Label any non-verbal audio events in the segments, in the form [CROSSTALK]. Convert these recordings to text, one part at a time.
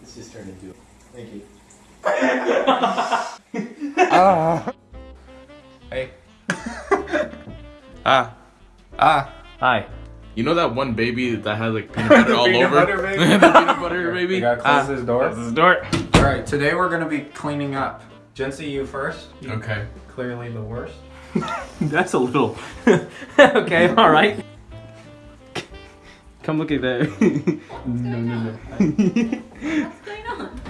This just turned into. Thank you. ah. Hey. Ah. Ah. Hi. You know that one baby that has like [LAUGHS] peanut butter all peanut over? butter baby? [LAUGHS] the peanut butter baby? We gotta close this door. Close this door. Alright, today we're gonna be cleaning up. Jency, you first. You Okay. Clearly the worst. [LAUGHS] That's a little. okay, alright. Come look at that. no, no, no. What's going on?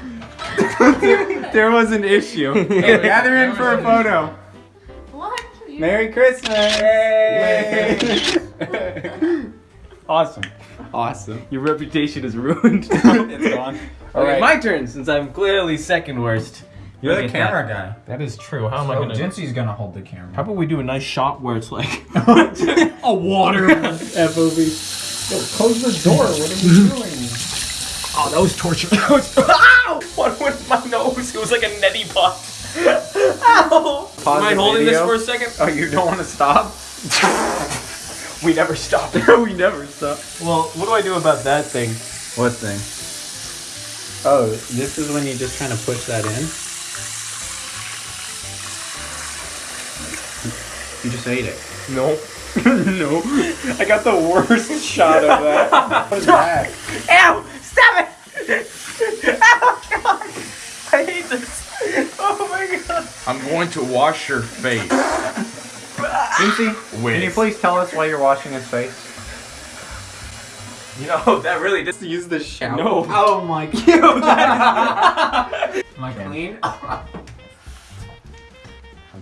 there was an issue. [LAUGHS] Hey, gather in for a photo. What? You- Merry Christmas! Yay! [LAUGHS] Awesome. awesome. Your reputation is ruined. [LAUGHS] It's gone. Okay, Alright. my turn since I'm clearly second worst. You're the Look at camera guy. That. that is true. How am I Oh, gonna? Jency's gonna hold the camera. How about we do a nice shot where it's like a water FOV. Yo, close the door. What are you mm-hmm. doing? Oh, that was torture. [LAUGHS] That was. [LAUGHS] Ow! What went my nose? It was like a neti pot. [LAUGHS] Ow! Pause Am I holding video. this for a second? Oh, you don't want to stop? We never stop. we never stop. Well, what do I do about that thing? What thing? Oh, this is when you just kind of push that in. You just ate it. No. [LAUGHS] no. I got the worst Shot of that. [LAUGHS] What is that? Ow! Stop it! [LAUGHS] Oh god! I hate this. Oh my god. I'm going to wash your face. Jency, With. can you please tell us why you're washing his face? You know, that really just Use the shower. No. Oh my god. Am I clean?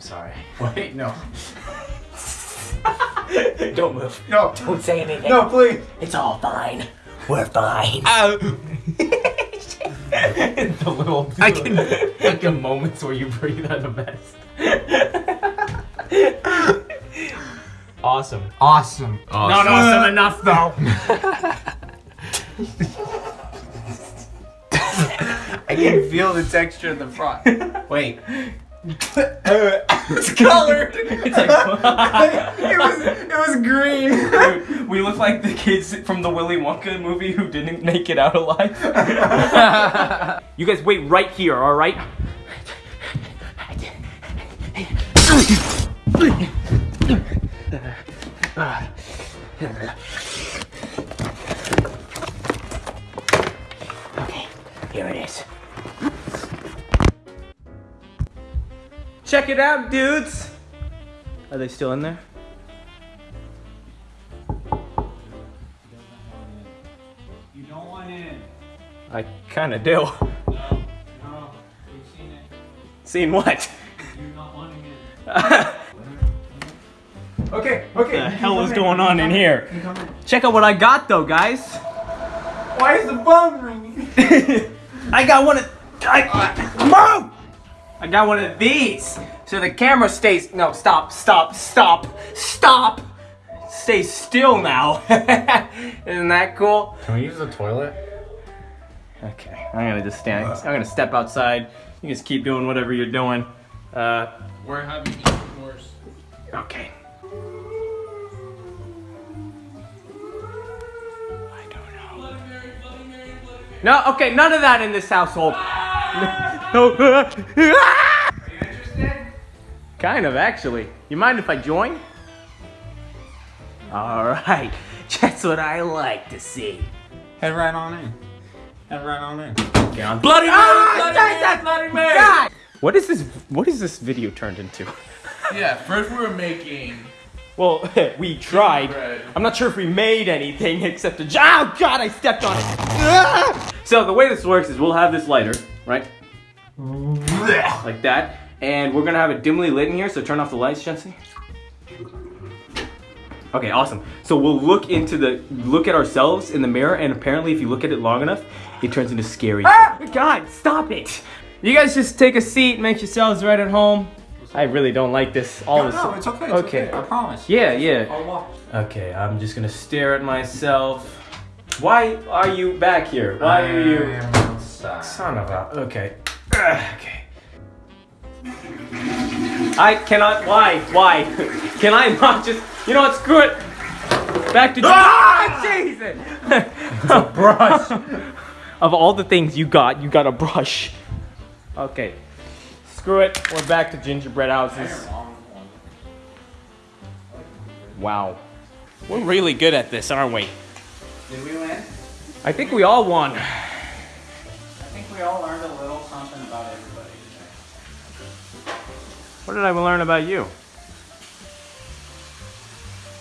I'm sorry. [LAUGHS] Wait, no. [LAUGHS] Don't move. No. Don't say anything. No, please. It's all fine. We're fine. Ow. [LAUGHS] the little I can like the moments where you breathe are the best. awesome. Awesome. Not awesome enough though. I can feel the texture in the front. Wait. It's colored. [LAUGHS] It's like [LAUGHS] it was it was green. We look like the kids from the Willy Wonka movie who didn't make it out alive. [LAUGHS] you guys wait right here, all right? Check it out, dudes. Are they still in there? You don't want in. I kind of do. No, no. [LAUGHS] We've seen it. Seen what? You're not wanting it. what [LAUGHS] Okay, okay. the hell is going on in here? Check out what I got though, guys. Why is the phone ringing? [LAUGHS] I got one of. I, move! I got one of these. So the camera stays. No, stop, stop, stop, stop. Stay still now. [LAUGHS] Isn't that cool? Can we use the toilet? Okay, I'm gonna just stand. I'm gonna step outside. You just keep doing whatever you're doing. Uh, We're having even worse. okay. I don't know. No, okay, none of that in this household. No. Are you interested? Kind of, actually. You mind if I join? Alright, just [LAUGHS] what I like to see. Head right on in. Head right on in. Okay, on Bloody Mary! Bloody Mary! Bloody Mary! God! What is this? What is this video turned into? [LAUGHS] Yeah, first we were making. Well, [LAUGHS] we tried. bread. I'm not sure if we made anything except a. Oh God! I stepped on it. Ah! So the way this works is we'll have this lighter, right? Like that, and we're gonna have it dimly lit in here. So turn off the lights, Jency. Okay, awesome. So we'll look into the look at ourselves in the mirror, and apparently, if you look at it long enough, it turns into scary. Ah! God, stop it! You guys just take a seat, make yourselves right at home. I really don't like this. All No, this. no, it's okay. It's Okay. okay. I promise. Yeah, yeah. I'll watch. Okay, I'm just gonna stare at myself. Why are you back here? Why are you? am outside. Son of a. Okay. Ugh, okay. I cannot. Why? Why? [LAUGHS] Can I not just? You know what? Screw it. Back to ah, [LAUGHS] Jesus. Brush. [LAUGHS] of all the things you got, you got a brush. Okay. Screw it. We're back to gingerbread houses. Wow. We're really good at this, aren't we? Did we win? I think we all won. I think we all learned a little something about everybody today. What did I learn about you?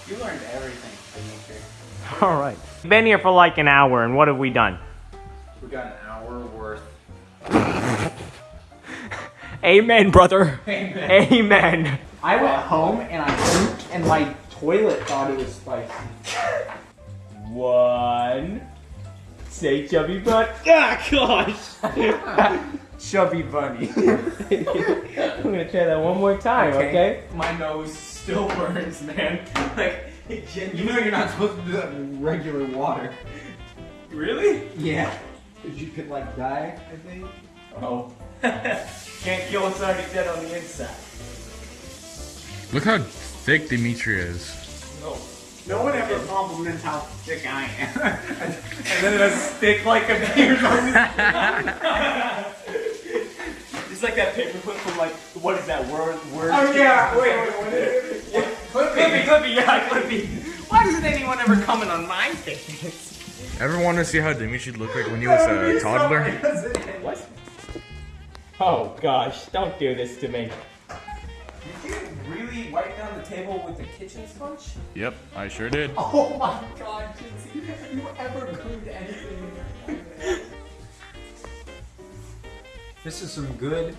You learned everything. [LAUGHS] All right. Been here for like an hour, and what have we done? We got an hour worth. [LAUGHS] Amen, brother. Amen. I went home and I pooped and my toilet thought it was spicy. [LAUGHS] One. Say chubby butt. [LAUGHS] Ah, gosh. [LAUGHS] chubby bunny. [LAUGHS] I'm gonna try that one more time, okay? My nose still burns, man. Like, you know you're not supposed to do that in regular water. Really? Yeah. Because you could, like, die, I think. Oh. Can't kill us already dead on the inside. Look how thick Dimitri is. No. No one ever compliments how thick I am. [LAUGHS] And then a stick like appears on his It's like that paperclip from like, what is that word? Word? oh, yeah. Wait, wait, wait. wait. Clippy, Clippy, yeah, Clippy. Why doesn't anyone ever comment on my things? Ever want to see how Dimitri looked like when he was a toddler? What? Oh gosh, don't do this to me. Did you wipe down the table with the kitchen sponge? Yep, I sure did. [LAUGHS] Oh my god, Jency. Have you ever cleaned anything? This is some good.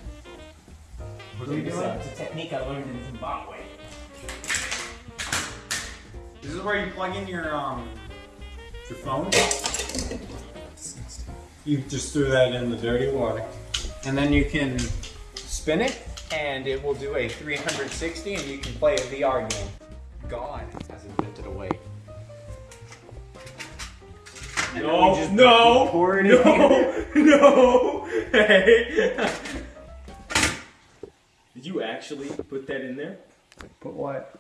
What are we doing? It's a technique I learned in Zimbabwe. This is where you plug in your um your phone. You just threw that in the dirty water. And then you can spin it and it will do a 360 and you can play a VR game. God has invented a way. And then we No, just no, pour it in. no, [LAUGHS] no. Hey. Did you actually put that in there? Put what?